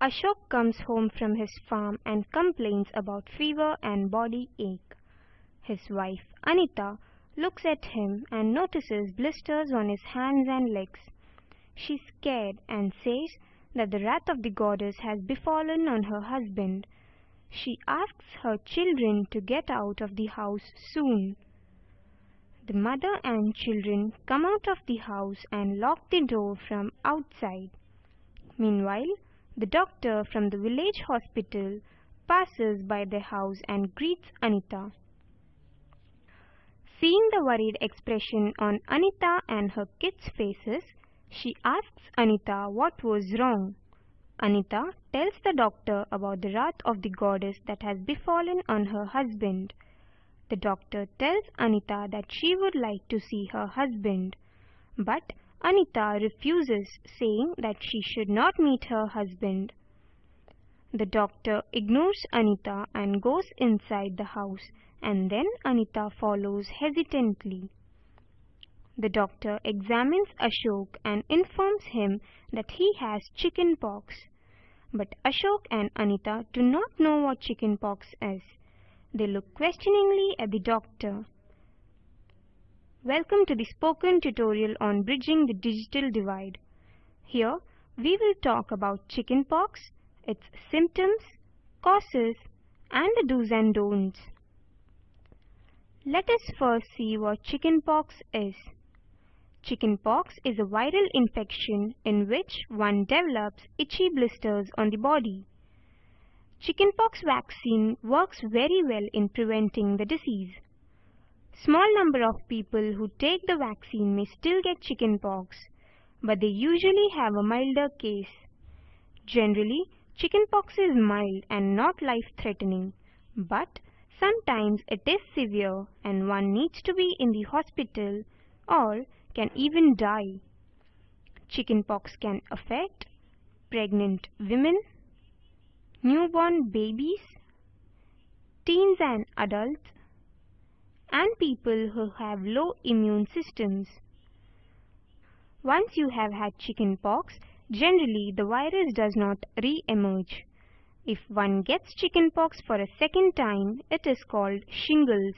Ashok comes home from his farm and complains about fever and body ache. His wife Anita looks at him and notices blisters on his hands and legs. She's scared and says that the wrath of the goddess has befallen on her husband. She asks her children to get out of the house soon. The mother and children come out of the house and lock the door from outside. Meanwhile, the doctor from the village hospital passes by the house and greets Anita. Seeing the worried expression on Anita and her kids' faces, she asks Anita what was wrong. Anita tells the doctor about the wrath of the goddess that has befallen on her husband. The doctor tells Anita that she would like to see her husband. But Anita refuses, saying that she should not meet her husband. The doctor ignores Anita and goes inside the house and then Anita follows hesitantly. The doctor examines Ashok and informs him that he has chicken pox. But Ashok and Anita do not know what chicken pox is. They look questioningly at the doctor. Welcome to the spoken tutorial on bridging the digital divide. Here we will talk about chickenpox, its symptoms, causes and the do's and don'ts. Let us first see what chickenpox is. Chickenpox is a viral infection in which one develops itchy blisters on the body. Chickenpox vaccine works very well in preventing the disease. Small number of people who take the vaccine may still get chickenpox, but they usually have a milder case. Generally, chickenpox is mild and not life-threatening, but Sometimes it is severe and one needs to be in the hospital or can even die. Chickenpox can affect pregnant women, newborn babies, teens and adults, and people who have low immune systems. Once you have had chickenpox, generally the virus does not re-emerge. If one gets chickenpox for a second time, it is called shingles.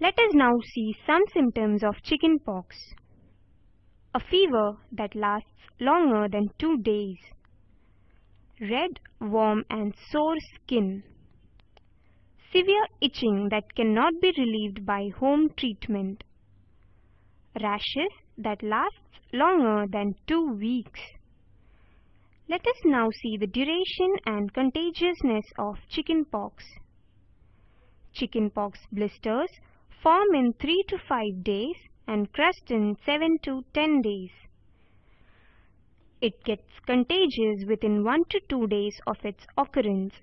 Let us now see some symptoms of chickenpox. A fever that lasts longer than two days. Red, warm and sore skin. Severe itching that cannot be relieved by home treatment. Rashes that lasts longer than two weeks. Let us now see the duration and contagiousness of chickenpox. Chickenpox blisters form in 3 to 5 days and crust in 7 to 10 days. It gets contagious within 1 to 2 days of its occurrence.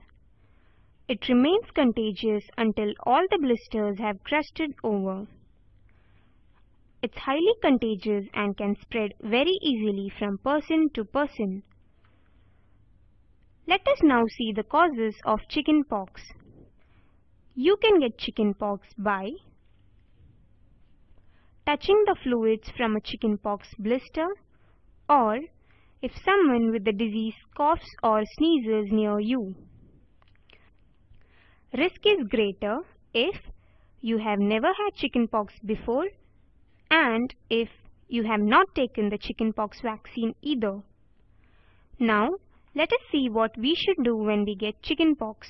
It remains contagious until all the blisters have crusted over. It's highly contagious and can spread very easily from person to person. Let us now see the causes of chickenpox. You can get chickenpox by touching the fluids from a chickenpox blister or if someone with the disease coughs or sneezes near you. Risk is greater if you have never had chickenpox before and if you have not taken the chickenpox vaccine either. Now let us see what we should do when we get chickenpox.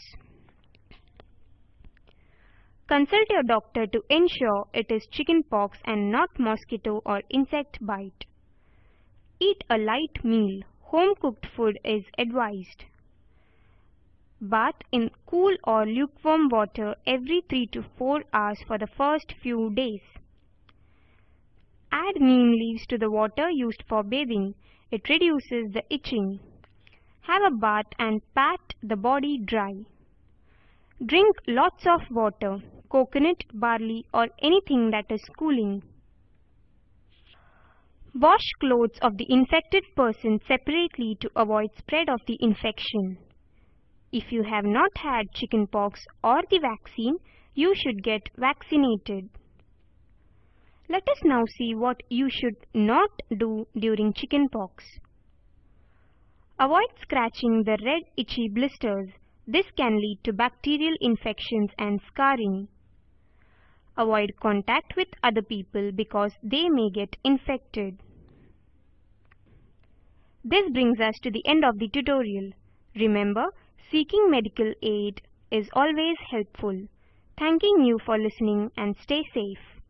Consult your doctor to ensure it is chickenpox and not mosquito or insect bite. Eat a light meal. Home cooked food is advised. Bath in cool or lukewarm water every 3 to 4 hours for the first few days. Add neem leaves to the water used for bathing. It reduces the itching. Have a bath and pat the body dry. Drink lots of water, coconut, barley or anything that is cooling. Wash clothes of the infected person separately to avoid spread of the infection. If you have not had chickenpox or the vaccine, you should get vaccinated. Let us now see what you should not do during chickenpox. Avoid scratching the red itchy blisters. This can lead to bacterial infections and scarring. Avoid contact with other people because they may get infected. This brings us to the end of the tutorial. Remember, seeking medical aid is always helpful. Thanking you for listening and stay safe.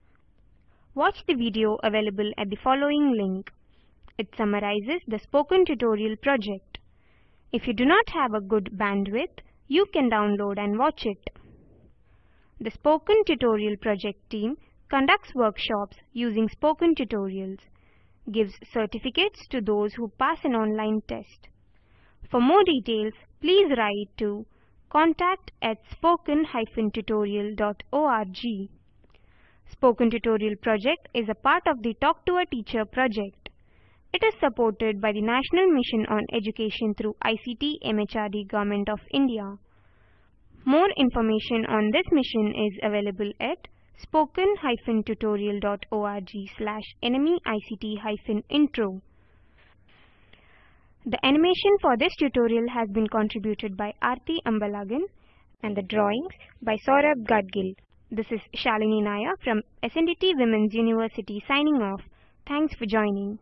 Watch the video available at the following link. It summarizes the spoken tutorial project. If you do not have a good bandwidth, you can download and watch it. The Spoken Tutorial project team conducts workshops using spoken tutorials, gives certificates to those who pass an online test. For more details, please write to contact at spoken-tutorial.org. Spoken Tutorial project is a part of the Talk to a Teacher project. It is supported by the National Mission on Education through ICT MHRD Government of India. More information on this mission is available at spoken-tutorial.org slash nmeict-intro. The animation for this tutorial has been contributed by Aarti Ambalagan and the drawings by Saurabh Gadgil. This is Shalini Naya from SNDT Women's University signing off. Thanks for joining.